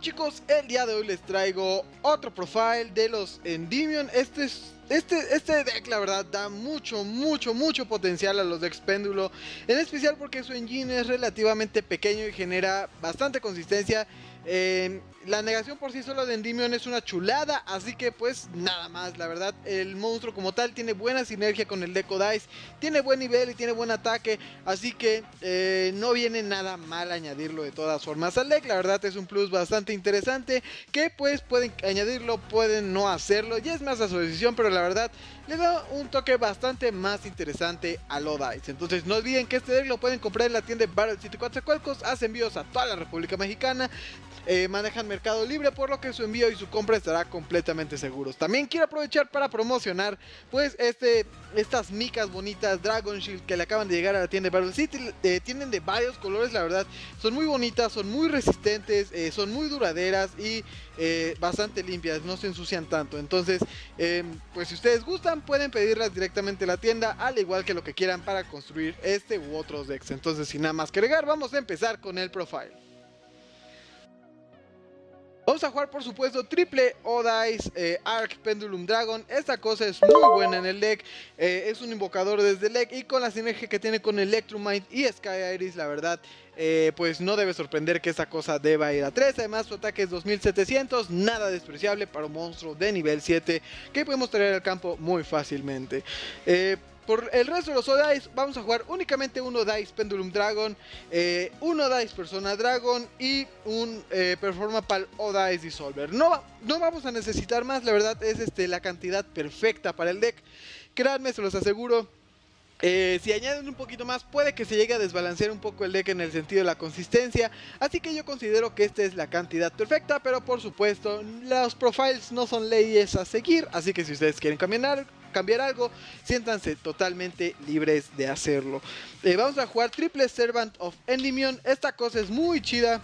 chicos, el día de hoy les traigo otro profile de los Endymion. Este es este, este deck la verdad da mucho, mucho, mucho potencial a los decks péndulo En especial porque su engine es relativamente pequeño y genera bastante consistencia eh, la negación por sí solo de Endymion es una chulada, así que pues nada más, la verdad, el monstruo como tal tiene buena sinergia con el Deco Dice, tiene buen nivel y tiene buen ataque, así que eh, no viene nada mal añadirlo de todas formas al deck, la verdad es un plus bastante interesante, que pues pueden añadirlo, pueden no hacerlo, y es más a su decisión, pero la verdad le da un toque bastante más interesante a lo Dice, entonces no olviden que este deck lo pueden comprar en la tienda de Battle City 4 Cualcos, hace envíos a toda la República Mexicana, eh, manejan Mercado Libre, por lo que su envío y su compra estará completamente seguros. También quiero aprovechar para promocionar pues este, estas micas bonitas Dragon Shield que le acaban de llegar a la tienda de Battle City. Eh, tienen de varios colores, la verdad. Son muy bonitas, son muy resistentes, eh, son muy duraderas y bastante limpias, no se ensucian tanto. Entonces, em, pues si ustedes gustan, pueden pedirlas directamente a la tienda, al igual que lo que quieran para construir este u otros decks. Entonces, sin nada más que agregar, vamos a empezar con el profile. Vamos a jugar por supuesto triple Odice eh, Arc Pendulum Dragon. Esta cosa es muy buena en el deck. Eh, es un invocador desde el deck y con la sinergia que tiene con Electromite y Sky Iris, la verdad, eh, pues no debe sorprender que esta cosa deba ir a 3. Además su ataque es 2700, nada despreciable para un monstruo de nivel 7 que podemos traer al campo muy fácilmente. Por el resto de los Odice vamos a jugar únicamente uno Dice Pendulum Dragon, eh, uno Dice Persona Dragon y un eh, Performapal Odice Dissolver. No, no vamos a necesitar más, la verdad es este, la cantidad perfecta para el deck. Créanme, se los aseguro. Eh, si añaden un poquito más puede que se llegue a desbalancear un poco el deck en el sentido de la consistencia Así que yo considero que esta es la cantidad perfecta Pero por supuesto los profiles no son leyes a seguir Así que si ustedes quieren cambiar, cambiar algo, siéntanse totalmente libres de hacerlo. Eh, vamos a jugar Triple Servant of Endymion. Esta cosa es muy chida,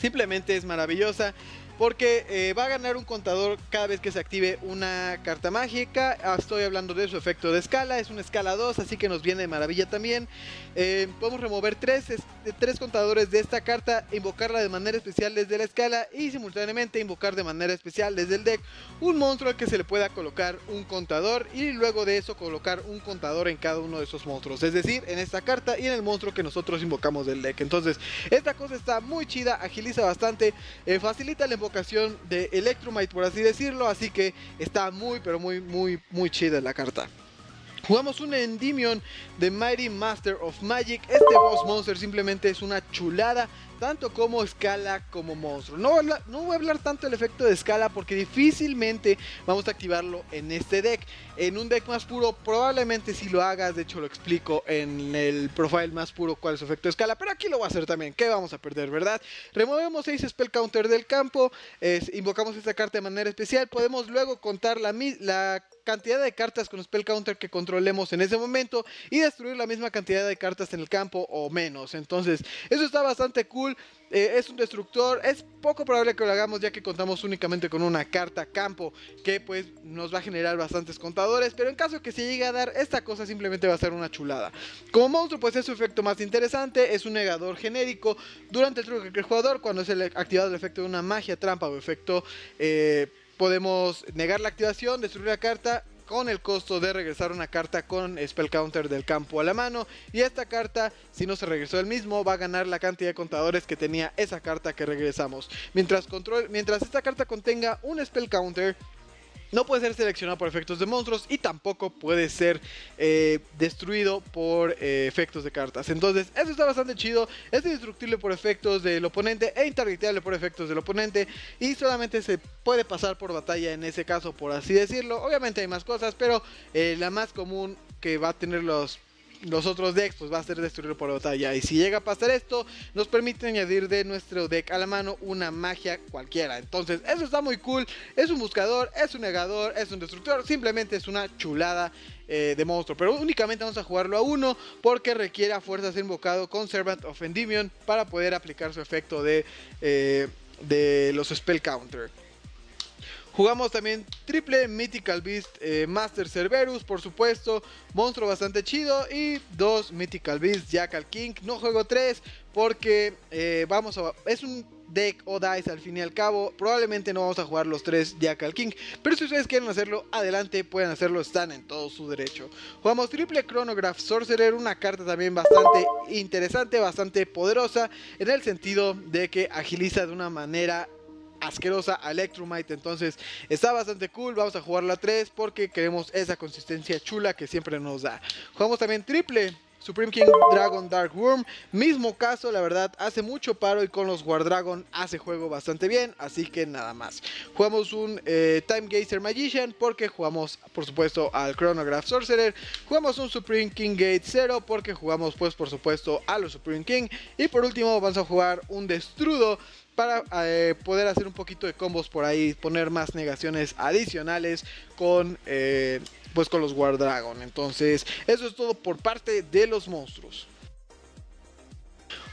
simplemente es maravillosa. Porque eh, va a ganar un contador cada vez que se active una carta mágica. Ah, estoy hablando de su efecto de escala. Es una escala 2, así que nos viene de maravilla también. Eh, podemos remover tres, tres contadores de esta carta, invocarla de manera especial desde la escala y simultáneamente invocar de manera especial desde el deck un monstruo al que se le pueda colocar un contador y luego de eso colocar un contador en cada uno de esos monstruos. Es decir, en esta carta y en el monstruo que nosotros invocamos del deck. Entonces, esta cosa está muy chida, agiliza bastante, eh, facilita el ocasión de Electromite, por así decirlo. Así que está muy, pero muy, muy, muy chida la carta. Jugamos un Endymion de Mighty Master of Magic. Este boss monster simplemente es una chulada tanto como escala como monstruo. No, no voy a hablar tanto del efecto de escala porque difícilmente vamos a activarlo en este deck. En un deck más puro probablemente si lo hagas, de hecho lo explico en el profile más puro cuál es su efecto de escala, pero aquí lo voy a hacer también, ¿qué vamos a perder, verdad? Removemos 6 spell counter del campo, invocamos esta carta de manera especial, podemos luego contar la, la cantidad de cartas con spell counter que controlemos en ese momento y destruir la misma cantidad de cartas en el campo o menos. Entonces, eso está bastante cool. Eh, es un destructor, es poco probable que lo hagamos ya que contamos únicamente con una carta campo que pues nos va a generar bastantes contadores, pero en caso que se llegue a dar esta cosa simplemente va a ser una chulada. Como monstruo pues es su efecto más interesante, es un negador genérico. Durante el truco que el jugador cuando es activado el efecto de una magia, trampa o efecto... Eh, podemos negar la activación, destruir la carta con el costo de regresar una carta con Spell Counter del campo a la mano. Y esta carta, si no se regresó el mismo, va a ganar la cantidad de contadores que tenía esa carta que regresamos. Mientras, mientras esta carta contenga un Spell Counter, no puede ser seleccionado por efectos de monstruos y tampoco puede ser eh, destruido por eh, efectos de cartas. Entonces, eso está bastante chido. Es indestructible por efectos del oponente e intargetable por efectos del oponente. Y solamente se puede pasar por batalla en ese caso, por así decirlo. Obviamente hay más cosas, pero eh, la más común que va a tener los los otros decks pues va a ser destruido por batalla. Y si llega a pasar esto nos permite añadir de nuestro deck a la mano una magia cualquiera. Entonces eso está muy cool. Es un buscador es un negador es un destructor simplemente es una chulada eh, de monstruo. Pero únicamente vamos a jugarlo a uno porque requiere a fuerza ser invocado con Servant of Endymion para poder aplicar su efecto de, eh, de los spell counter Jugamos también triple Mythical Beast eh, Master Cerberus, por supuesto, monstruo bastante chido. Y dos Mythical Beast Jackal King. No juego tres porque eh, vamos a... Es un deck o dice al fin y al cabo. Probablemente no vamos a jugar los tres Jackal King, pero si ustedes quieren hacerlo, adelante, pueden hacerlo, están en todo su derecho. Jugamos triple Chronograph Sorcerer, una carta también bastante interesante, bastante poderosa, en el sentido de que agiliza de una manera asquerosa a Electromite. Entonces está bastante cool. Vamos a jugar la 3 porque queremos esa consistencia chula que siempre nos da. Jugamos también triple. Supreme King Dragon Dark Worm, mismo caso, la verdad, hace mucho paro y con los Dragon hace juego bastante bien, así que nada más. Jugamos un eh, Time Gazer Magician porque jugamos, por supuesto, al Chronograph Sorcerer. Jugamos un Supreme King Gate 0 porque jugamos, pues, por supuesto, a los Supreme King. Y por último, vamos a jugar un Destrudo para eh, poder hacer un poquito de combos por ahí, poner más negaciones adicionales con, eh, pues con los War Dragon. Entonces, eso es todo por parte de los monstruos.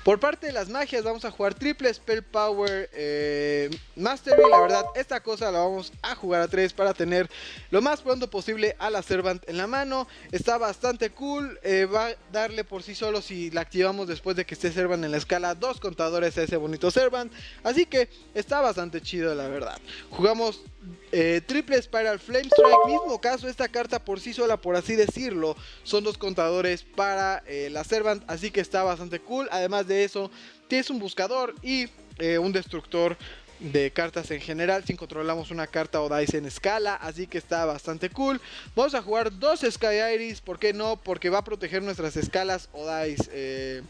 Por parte de las magias vamos a jugar triple Spell Power eh, Mastery. La verdad, esta cosa la vamos a jugar a 3 para tener lo más pronto posible a la Servant en la mano. Está bastante cool. Eh, va a darle por sí solo si la activamos después de que esté Servant en la escala dos contadores a ese bonito Servant. Así que está bastante chido la verdad. Jugamos eh, triple Spiral Flame Strike, mismo caso, esta carta por sí sola, por así decirlo, son dos contadores para eh, la Servant, así que está bastante cool. Además de eso, tienes un buscador y eh, un destructor de cartas en general si controlamos una carta o dice en escala así que está bastante cool vamos a jugar dos Sky Iris ¿por qué no? porque va a proteger nuestras escalas o dice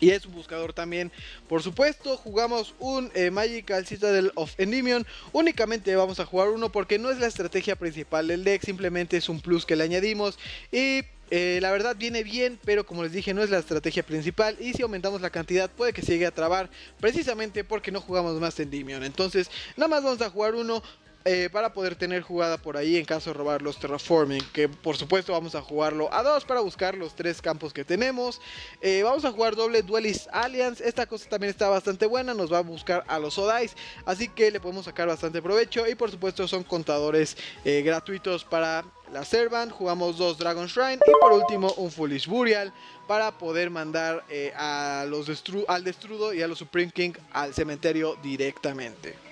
y es un buscador también. Por supuesto, jugamos un eh, Magical Citadel of Endymion. Únicamente vamos a jugar uno porque no es la estrategia principal del deck, simplemente es un plus que le añadimos. Y eh, la verdad viene bien, pero como les dije no es la estrategia principal y si aumentamos la cantidad puede que se llegue a trabar precisamente porque no jugamos más Endymion. Entonces nada más vamos a jugar uno, eh, para poder tener jugada por ahí en caso de robar los terraforming que por supuesto vamos a jugarlo a dos para buscar los tres campos que tenemos eh, vamos a jugar doble Duelist Alliance esta cosa también está bastante buena nos va a buscar a los Odais así que le podemos sacar bastante provecho y por supuesto son contadores eh, gratuitos para la Servant, jugamos dos Dragon Shrine y por último un Foolish Burial para poder mandar a los al Destrudo y a los Supreme King al cementerio directamente.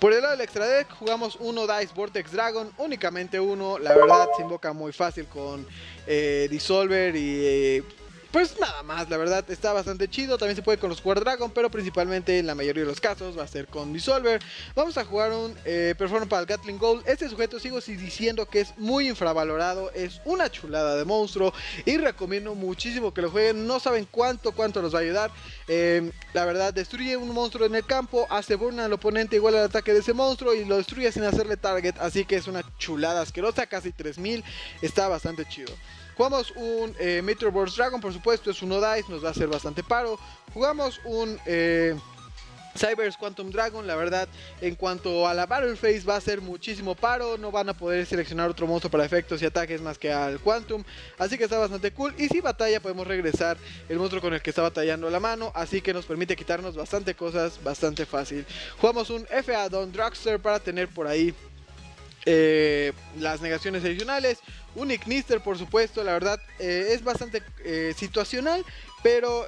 Por el lado del extra deck jugamos uno Dice Vortex Dragon, únicamente uno, la verdad se invoca muy fácil con eh, Dissolver y eh, pues nada más, la verdad está bastante chido. También se puede con los War Dragon, pero principalmente en la mayoría de los casos va a ser con Dissolver. Vamos a jugar un eh, Performance para el Gatling Gold. Este sujeto sigo diciendo que es muy infravalorado, es una chulada de monstruo y recomiendo muchísimo que lo jueguen. No saben cuánto, cuánto nos va a ayudar. Em, la verdad, destruye un monstruo en el campo, hace burn al oponente igual al ataque de ese monstruo y lo destruye sin hacerle target. Así que es una chulada asquerosa, casi 3000. Está bastante chido. Jugamos un eh, Meteor Burst Dragon, por supuesto, es uno dice, nos va a hacer bastante paro. Jugamos un eh, Cybers Quantum Dragon, la verdad, en cuanto a la Battle Phase va a ser muchísimo paro, no van a poder seleccionar otro monstruo para efectos y ataques más que al Quantum, así que está bastante cool. Y si batalla podemos regresar el monstruo con el que está batallando la mano, así que nos permite quitarnos bastante cosas, bastante fácil. Jugamos un FA Don Dragster para tener por ahí eh, las negaciones adicionales. Un Ignister, por supuesto, la verdad eh, es bastante eh, situacional, pero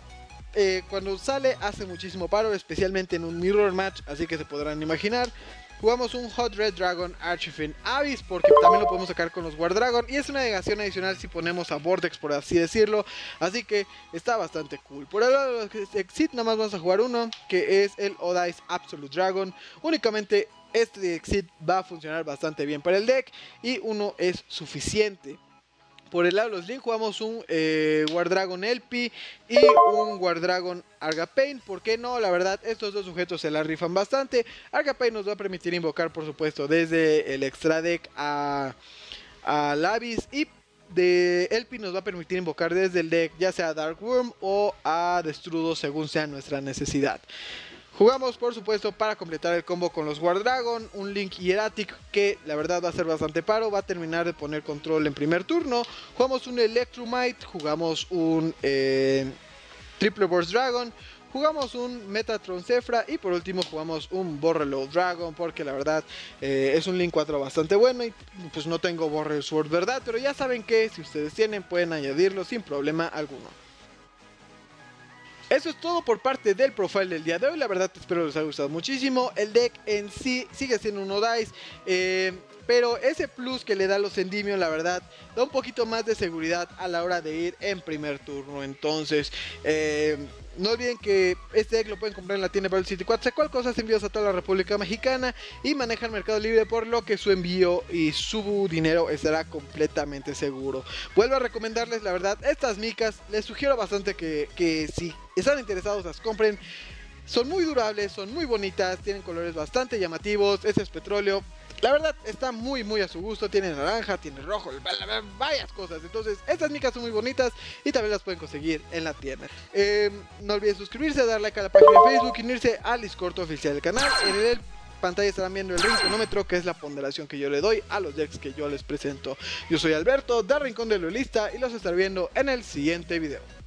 cuando sale hace muchísimo paro, especialmente en un Mirror Match, así que se podrán imaginar. Jugamos un Hot Red Dragon Archifin Abyss porque también lo podemos sacar con los War Dragon y es una negación adicional si ponemos a Vortex por así decirlo, así que está bastante cool. Por lado de Exit nada más vamos a jugar uno que es el Odice Absolute Dragon, únicamente este Exit va a funcionar bastante bien para el deck y uno es suficiente. Por el lado de los Link jugamos un eh, Dragon Elpi y un War Dragon Argapain. ¿Por qué no? La verdad, estos dos sujetos se la rifan bastante. Argapain nos va a permitir invocar, por supuesto, desde el extra deck a, a Lavis. Y de Elpi nos va a permitir invocar desde el deck, ya sea Dark Worm o a Destrudo, según sea nuestra necesidad. Jugamos por supuesto para completar el combo con los War Dragon, un Link Hieratic que la verdad va a ser bastante paro, va a terminar de poner control en primer turno. Jugamos un Electromite, jugamos un eh, Triple Burst Dragon, jugamos un Metatron Zefra y por último jugamos un Borrelo Dragon porque la verdad eh, es un Link 4 bastante bueno y pues no tengo Borrel Sword, ¿verdad? Pero ya saben que si ustedes tienen pueden añadirlo sin problema alguno. Eso es todo por parte del profile del día de hoy. La verdad espero les haya gustado muchísimo. El deck en sí sigue siendo un Odice. Eh, pero ese plus que le da los Endymion, la verdad, da un poquito más de seguridad a la hora de ir en primer turno. Entonces, eh, no olviden que este deck lo pueden comprar en la tienda Battle City 4. Cual cosas envíos a toda la República Mexicana y maneja el mercado libre, por lo que su envío y su dinero estará completamente seguro. Vuelvo a recomendarles, la verdad, estas micas. Les sugiero bastante que, que si están interesados las compren. Son muy durables, son muy bonitas, tienen colores bastante llamativos. Este es petróleo. La verdad, está muy, muy a su gusto. Tiene naranja, tiene rojo, varias cosas. Entonces, estas micas son muy bonitas y también las pueden conseguir en la tienda. Em, no olviden suscribirse, dar like a la página de Facebook y unirse al Discord oficial del canal. En el pantalla estarán viendo el rinconómetro, que es la ponderación que yo le doy a los decks que yo les presento. Yo soy Alberto, de Rincón de Lolista, y los estaré viendo en el siguiente video.